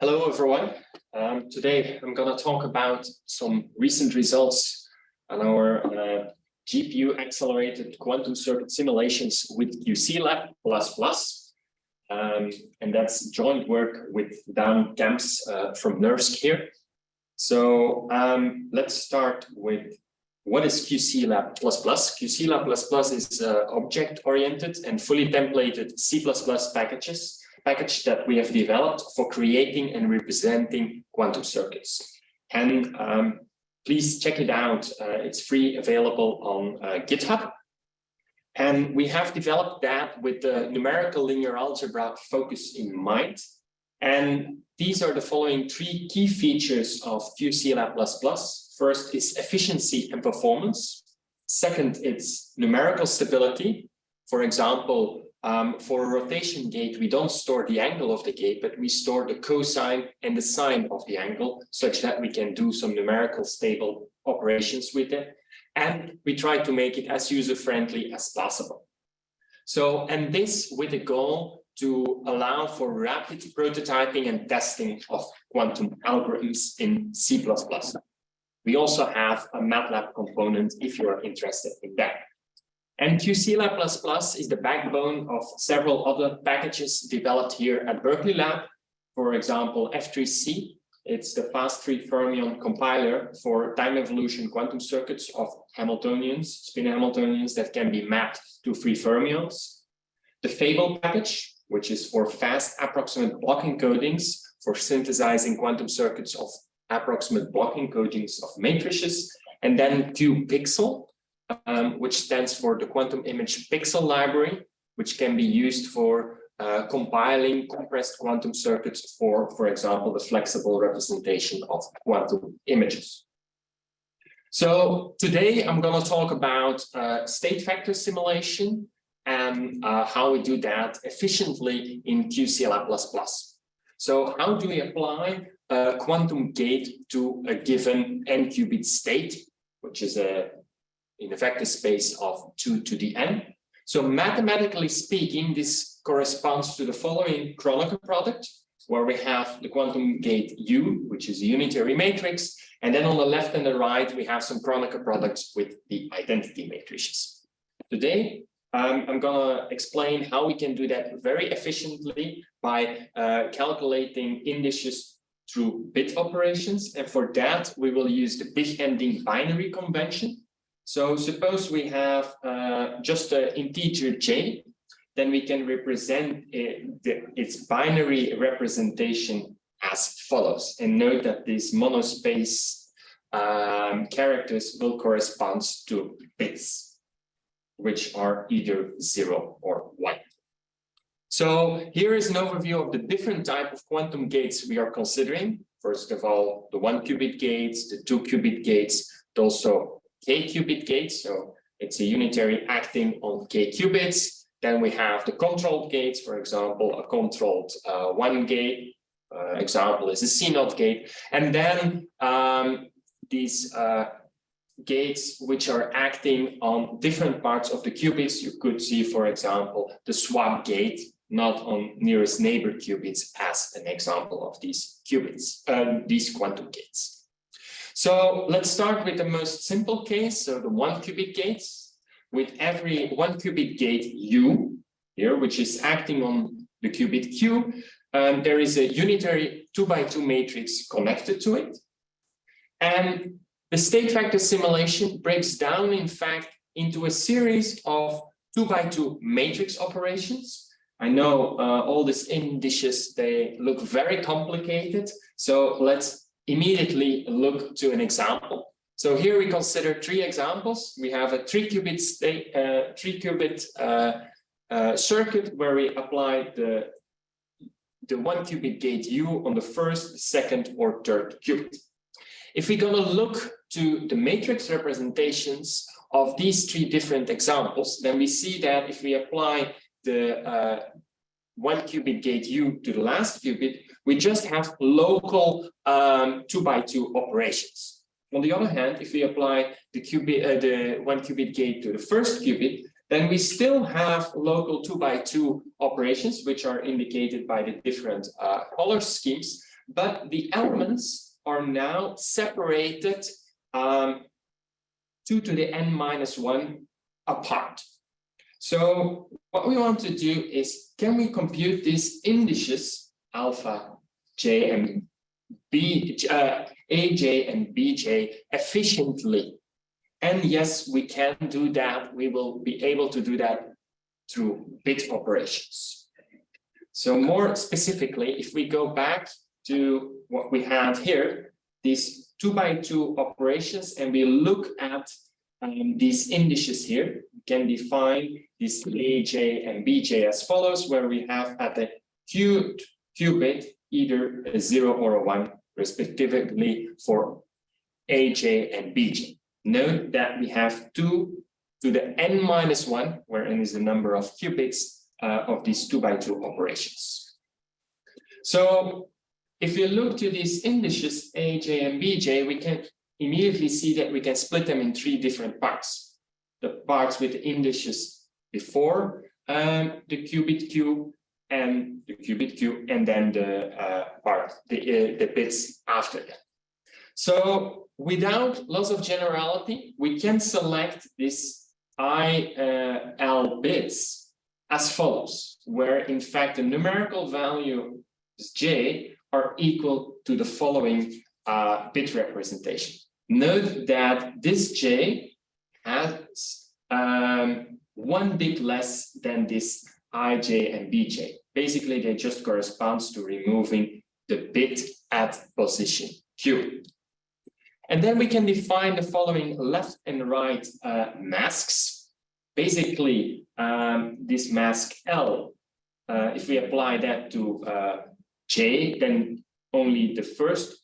Hello, everyone. Um, today, I'm going to talk about some recent results on our uh, GPU accelerated quantum circuit simulations with QCLab++. Um, and that's joint work with Daan Camps uh, from NERSC here. So um, let's start with what is QC Lab++. QCLab++? QCLab++ is uh, object-oriented and fully templated C++ packages package that we have developed for creating and representing quantum circuits. And um, please check it out. Uh, it's free, available on uh, GitHub. And we have developed that with the numerical linear algebra focus in mind. And these are the following three key features of QCLab++. First is efficiency and performance. Second, it's numerical stability. For example, um, for a rotation gate, we don't store the angle of the gate, but we store the cosine and the sine of the angle such that we can do some numerical stable operations with it. And we try to make it as user-friendly as possible. So, and this with the goal to allow for rapid prototyping and testing of quantum algorithms in C++. We also have a MATLAB component if you are interested in that. And QCLab++ is the backbone of several other packages developed here at Berkeley Lab. For example, F3C, it's the fast free fermion compiler for time evolution quantum circuits of Hamiltonians, spin Hamiltonians that can be mapped to free fermions. The Fable package, which is for fast approximate block encodings for synthesizing quantum circuits of approximate block encodings of matrices. And then QPixel, um, which stands for the Quantum Image Pixel Library, which can be used for uh, compiling compressed quantum circuits for, for example, the flexible representation of quantum images. So today I'm going to talk about uh, state vector simulation and uh, how we do that efficiently in QCLab++. So how do we apply a quantum gate to a given n-qubit state, which is a in a vector space of 2 to the n. So mathematically speaking, this corresponds to the following Kronecker product, where we have the quantum gate U, which is a unitary matrix, and then on the left and the right, we have some Kronecker products with the identity matrices. Today, um, I'm going to explain how we can do that very efficiently by uh, calculating indices through bit operations. And for that, we will use the big endian binary convention. So suppose we have uh, just an integer j, then we can represent it, the, its binary representation as follows. And note that these monospace um, characters will correspond to bits, which are either zero or one. So here is an overview of the different type of quantum gates we are considering. First of all, the one qubit gates, the two qubit gates, also k-qubit gate. So it's a unitary acting on k qubits. Then we have the controlled gates, for example, a controlled uh, one gate. Uh, example is a CNOT gate. And then um, these uh, gates which are acting on different parts of the qubits. You could see, for example, the swap gate, not on nearest neighbor qubits as an example of these qubits, um, these quantum gates. So let's start with the most simple case, so the one qubit gates. With every one qubit gate U here, which is acting on the qubit Q, um, there is a unitary two by two matrix connected to it. And the state vector simulation breaks down, in fact, into a series of two by two matrix operations. I know uh, all these indices, they look very complicated. So let's immediately look to an example. So here we consider three examples. We have a three qubit state, uh, three qubit uh, uh, circuit where we apply the the one qubit gate U on the first, second, or third qubit. If we're going to look to the matrix representations of these three different examples, then we see that if we apply the uh, one qubit gate U to the last qubit, we just have local um, two by two operations. On the other hand, if we apply the qubit, uh, the one qubit gate to the first qubit, then we still have local two by two operations, which are indicated by the different uh, color schemes. but the elements are now separated um, 2 to the n minus 1 apart. So what we want to do is, can we compute these indices alpha, j, and b, uh, aj, and bj efficiently? And yes, we can do that. We will be able to do that through bit operations. So more specifically, if we go back to what we have here, these two by two operations, and we look at um, these indices here, we can define this AJ and BJ as follows, where we have at the q qubit either a zero or a one, respectively for AJ and BJ. Note that we have two to the n minus one, where n is the number of qubits uh, of these two by two operations. So if we look to these indices AJ and BJ, we can immediately see that we can split them in three different parts. The parts with the indices before um, the qubit Q and the qubit Q and then the uh, part, the, uh, the bits after that. So without loss of generality, we can select this IL bits as follows, where in fact the numerical value j are equal to the following uh, bit representation. Note that this j has um, one bit less than this ij and bj. Basically, they just corresponds to removing the bit at position q. And then we can define the following left and right uh, masks. Basically, um, this mask L, uh, if we apply that to uh, J, then only the first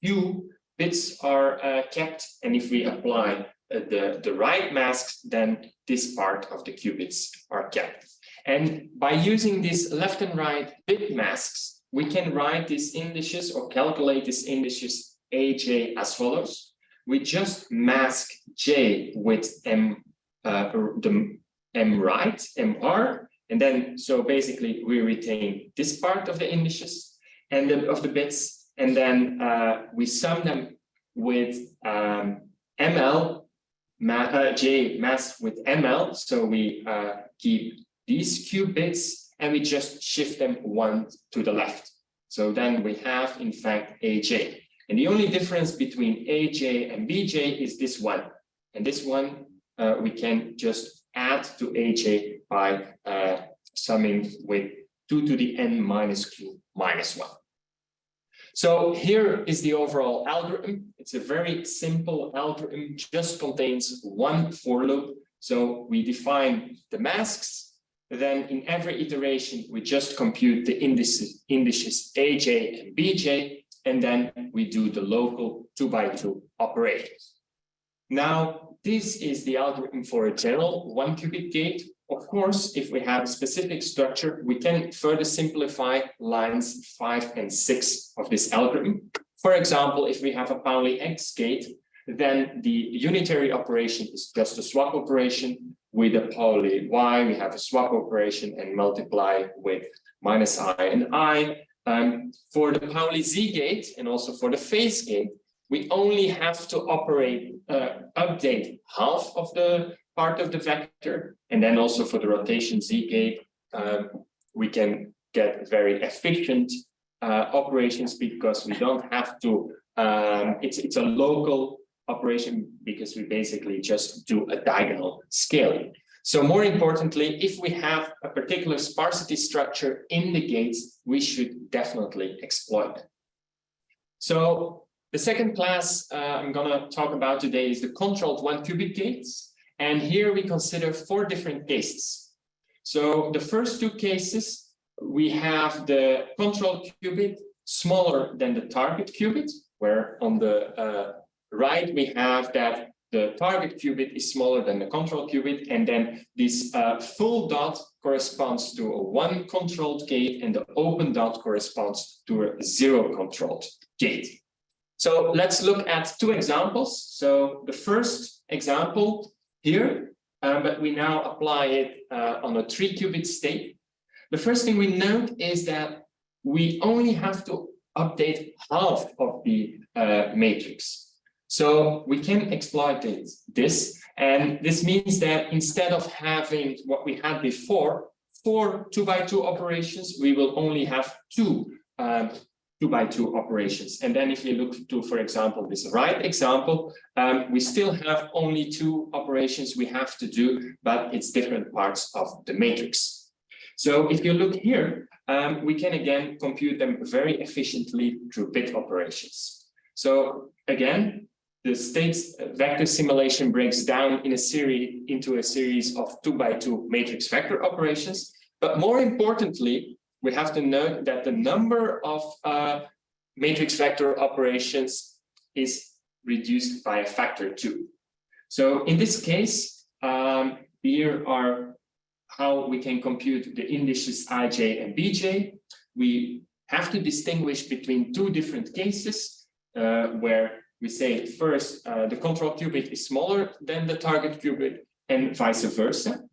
few bits are uh, kept. And if we apply uh, the, the right masks, then this part of the qubits are kept. And by using these left and right bit masks, we can write these indices or calculate these indices aj as follows. We just mask j with m, uh, the m right, mr, and then so basically we retain this part of the indices and the, of the bits, and then uh, we sum them with um, ml ma uh, j masked with ml. So we uh, keep these q bits and we just shift them one to the left. So then we have in fact aj. And the only difference between AJ and BJ is this one. And this one uh, we can just add to AJ by uh, summing with 2 to the n minus q minus 1. So here is the overall algorithm. It's a very simple algorithm, just contains one for loop. So we define the masks, then in every iteration, we just compute the indices, indices AJ and BJ, and then we do the local two by two operations. Now, this is the algorithm for a general one qubit gate. Of course, if we have a specific structure, we can further simplify lines five and six of this algorithm. For example, if we have a Pauli X gate, then the unitary operation is just a swap operation. With a Pauli Y, we have a swap operation and multiply with minus i and i. Um, for the Pauli Z gate and also for the phase gate, we only have to operate, uh, update half of the part of the vector. And then also for the rotation Z gate, um, we can get very efficient uh, operations because we don't have to, um, it's, it's a local operation because we basically just do a diagonal scaling. So more importantly, if we have a particular sparsity structure in the gates, we should definitely exploit it. So the second class uh, I'm going to talk about today is the controlled one qubit gates. And here we consider four different cases. So the first two cases, we have the control qubit smaller than the target qubit, where on the uh, right we have that the target qubit is smaller than the control qubit, and then this uh, full dot corresponds to a one controlled gate, and the open dot corresponds to a zero controlled gate. So let's look at two examples. So the first example here, um, but we now apply it uh, on a three qubit state. The first thing we note is that we only have to update half of the uh, matrix. So we can exploit this, and this means that instead of having what we had before, four two by two operations, we will only have two um, two by two operations. And then if you look to, for example, this right example, um, we still have only two operations we have to do, but it's different parts of the matrix. So if you look here, um, we can again compute them very efficiently through bit operations. So again, the state vector simulation breaks down in a series into a series of two by two matrix vector operations. But more importantly, we have to note that the number of uh, matrix vector operations is reduced by a factor two. So in this case, um, here are how we can compute the indices ij and bj. We have to distinguish between two different cases uh, where we say first uh, the control qubit is smaller than the target qubit and vice versa.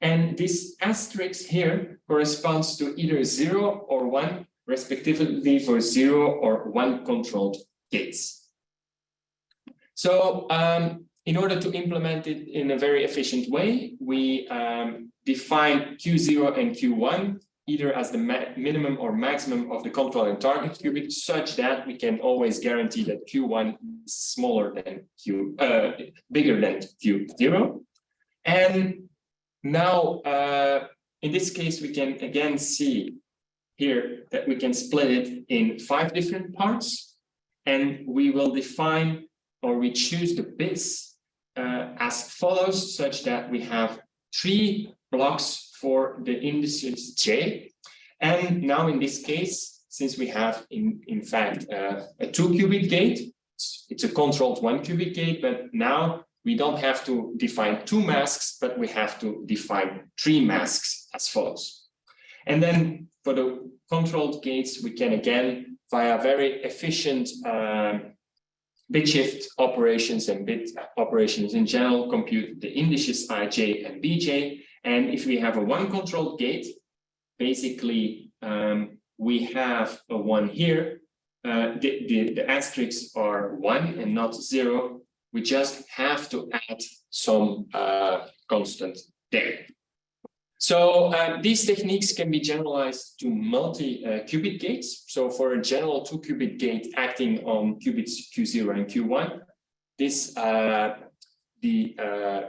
And this asterisk here corresponds to either zero or one, respectively for zero or one controlled gates. So um, in order to implement it in a very efficient way, we um, define Q0 and Q1 either as the minimum or maximum of the control and target qubit such that we can always guarantee that Q1 is smaller than Q, uh, bigger than Q0. And now, uh, in this case, we can again see here that we can split it in five different parts and we will define or we choose the bits uh, as follows such that we have three blocks for the indices J. And now in this case, since we have in, in fact uh, a two qubit gate, it's a controlled one qubit gate, but now we don't have to define two masks, but we have to define three masks as follows. And then for the controlled gates, we can again, via very efficient um, bit shift operations and bit operations in general, compute the indices ij and bj. And if we have a one controlled gate, basically um, we have a one here. Uh, the, the, the asterisks are one and not zero we just have to add some uh, constant there. So uh, these techniques can be generalized to multi-qubit uh, gates. So for a general two-qubit gate acting on qubits Q0 and Q1, this uh, the uh,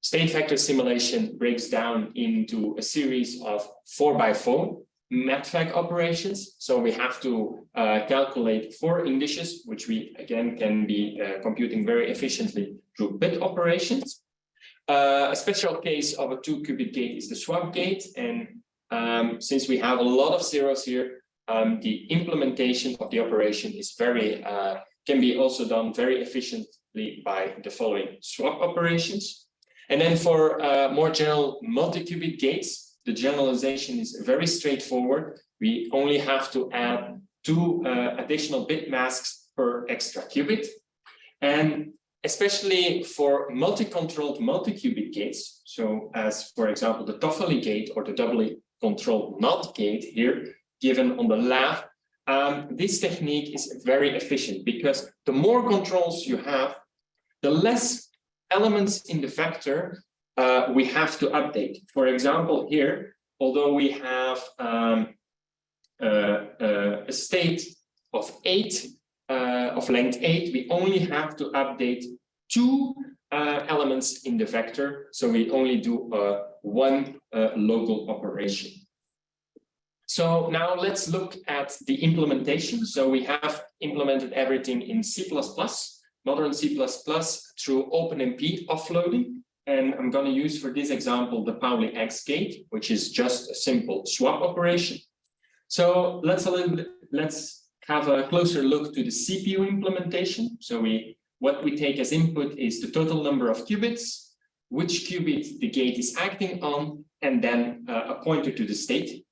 state vector simulation breaks down into a series of four by four MATVEC operations. So we have to uh, calculate four indices, which we again can be uh, computing very efficiently through bit operations. Uh, a special case of a two qubit gate is the swap gate. And um, since we have a lot of zeros here, um, the implementation of the operation is very, uh, can be also done very efficiently by the following swap operations. And then for uh, more general multi-qubit gates, the generalization is very straightforward. We only have to add two uh, additional bit masks per extra qubit. And especially for multi-controlled multi-qubit gates, so as for example, the Toffoli gate or the doubly controlled NOT gate here, given on the left, um, this technique is very efficient because the more controls you have, the less elements in the vector uh, we have to update. For example, here, although we have um, uh, uh, a state of eight, uh, of length eight, we only have to update two uh, elements in the vector. So we only do one local operation. So now let's look at the implementation. So we have implemented everything in C++, modern C++ through OpenMP offloading. And I'm going to use for this example the Pauli X gate, which is just a simple swap operation. So let's a little bit, let's have a closer look to the CPU implementation. So we what we take as input is the total number of qubits, which qubit the gate is acting on, and then uh, a pointer to the state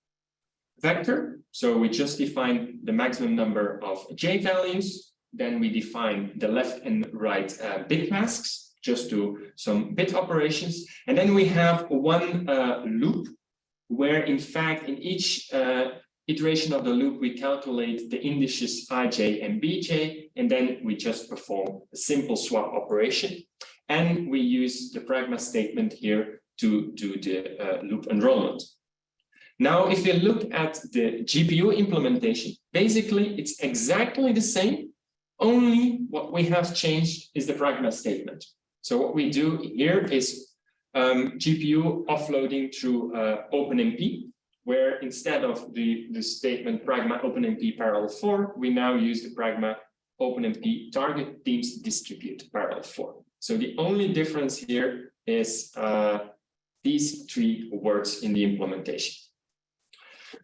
vector. So we just define the maximum number of J values. Then we define the left and right uh, bit masks just do some bit operations. And then we have one uh, loop where in fact in each uh, iteration of the loop, we calculate the indices ij and bj, and then we just perform a simple swap operation. And we use the pragma statement here to do the uh, loop enrollment. Now, if you look at the GPU implementation, basically it's exactly the same, only what we have changed is the pragma statement. So what we do here is um, GPU offloading through uh, OpenMP, where instead of the, the statement pragma OpenMP parallel for, we now use the pragma OpenMP target teams distribute parallel for. So the only difference here is uh, these three words in the implementation.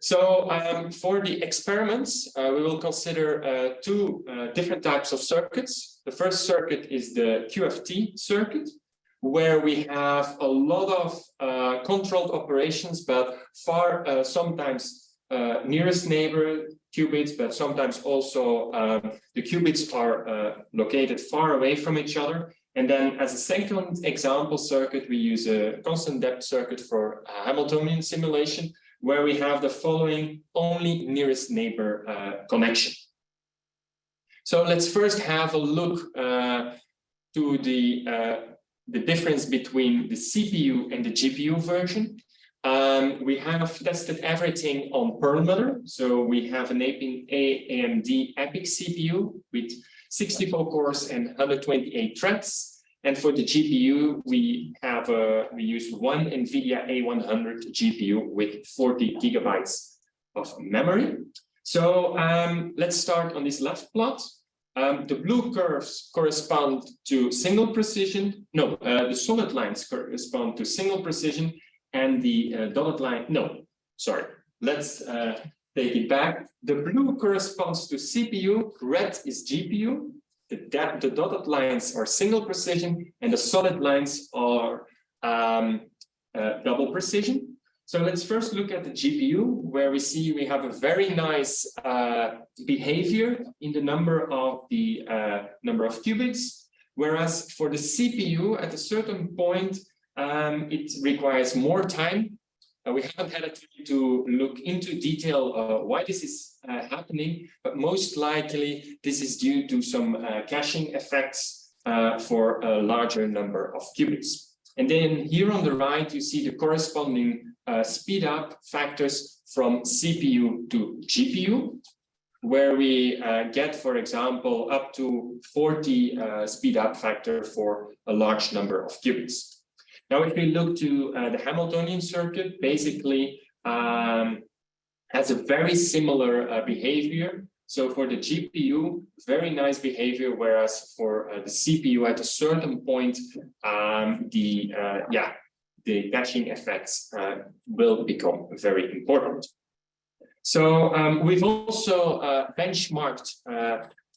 So um, for the experiments, uh, we will consider uh, two uh, different types of circuits. The first circuit is the QFT circuit, where we have a lot of uh, controlled operations, but far uh, sometimes uh, nearest neighbor qubits, but sometimes also um, the qubits are located far away from each other. And then as a second example circuit, we use a constant depth circuit for Hamiltonian simulation, where we have the following only nearest neighbor uh, connection. So let's first have a look uh, to the, uh, the difference between the CPU and the GPU version. Um, we have tested everything on Perlmutter. So we have an AMD EPYC CPU with 64 cores and 128 threads. And for the GPU, we have a, we use one NVIDIA A100 GPU with 40 gigabytes of memory. So um, let's start on this left plot. Um, the blue curves correspond to single precision. No, uh, the solid lines correspond to single precision and the uh, dotted line. No, sorry. Let's uh, take it back. The blue corresponds to CPU, red is GPU, the, the dotted lines are single precision and the solid lines are um, uh, double precision. So let's first look at the GPU, where we see we have a very nice uh, behavior in the number of the uh, number of qubits, whereas for the CPU, at a certain point, um, it requires more time uh, we haven't had a time to look into detail uh, why this is uh, happening, but most likely this is due to some uh, caching effects uh, for a larger number of qubits. And then here on the right, you see the corresponding uh, speed up factors from CPU to GPU, where we get, for example, up to 40 speed up factor for a large number of qubits. Now, if we look to uh, the Hamiltonian circuit, basically um, has a very similar uh, behavior. So for the GPU, very nice behavior, whereas for uh, the CPU at a certain point, um, the uh, yeah, the caching effects uh, will become very important. So um, we've also uh, benchmarked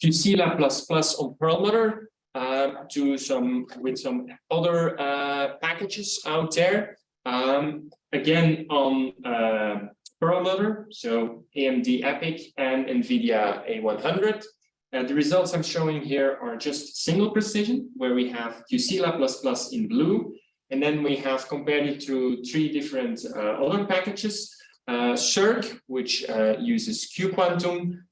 QCLab++ on Perlmutter um, to some with some other uh, packages out there. Um, again, on uh, Perlmutter, so AMD EPYC and NVIDIA A100. Uh, the results I'm showing here are just single precision, where we have QCLab++ in blue, and then we have compared it to three different uh, other packages. Uh, which uh, uses cuQuantum,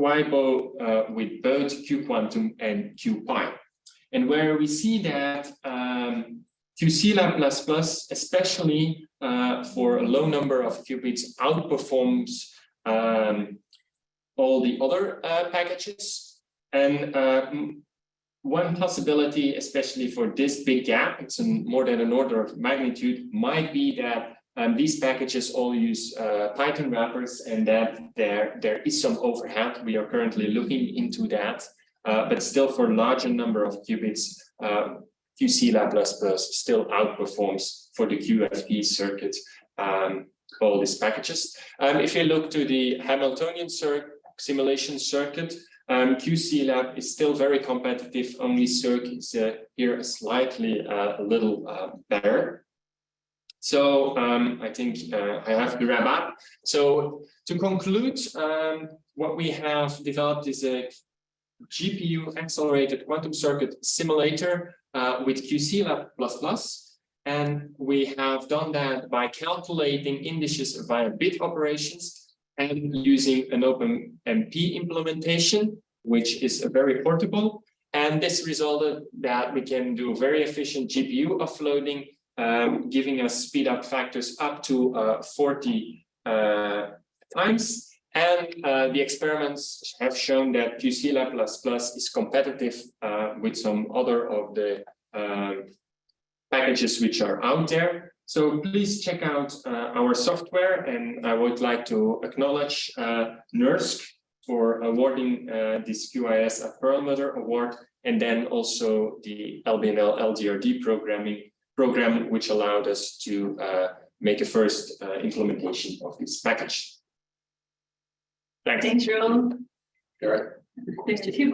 uh, uh, with both cuQuantum and CuPy. And where we see that um, QCLab++, especially uh, for a low number of qubits, outperforms um, all the other uh, packages. And uh, one possibility, especially for this big gap, it's more than an order of magnitude, might be that um, these packages all use uh, Python wrappers and that there, there is some overhead. We are currently looking into that, uh, but still for larger number of qubits, uh, QCLab++ still outperforms for the QFT circuit um, all these packages. Um, if you look to the Hamiltonian cir simulation circuit, um, QCLab is still very competitive, only Cirq is uh, here slightly uh, a little uh, better. So um, I think uh, I have to wrap up. So to conclude, um, what we have developed is a GPU accelerated quantum circuit simulator uh, with QCLab++. And we have done that by calculating indices via bit operations. and using an OpenMP implementation, which is very portable. And this resulted that we can do very efficient GPU offloading, um, giving us speed up factors up to uh, 40 uh, times. And uh, the experiments have shown that QCLab++ is competitive uh, with some other of the um, packages which are out there. So please check out uh, our software and I would like to acknowledge uh, NERSC for awarding this QIS at Perlmutter Award and then also the LBNL LDRD programming program which allowed us to uh, make a first uh, implementation of this package. Thanks. Thanks, right. There's a few